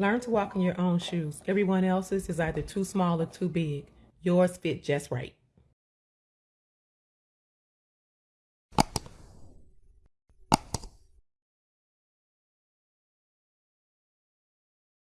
Learn to walk in your own shoes. Everyone else's is either too small or too big. Yours fit just right.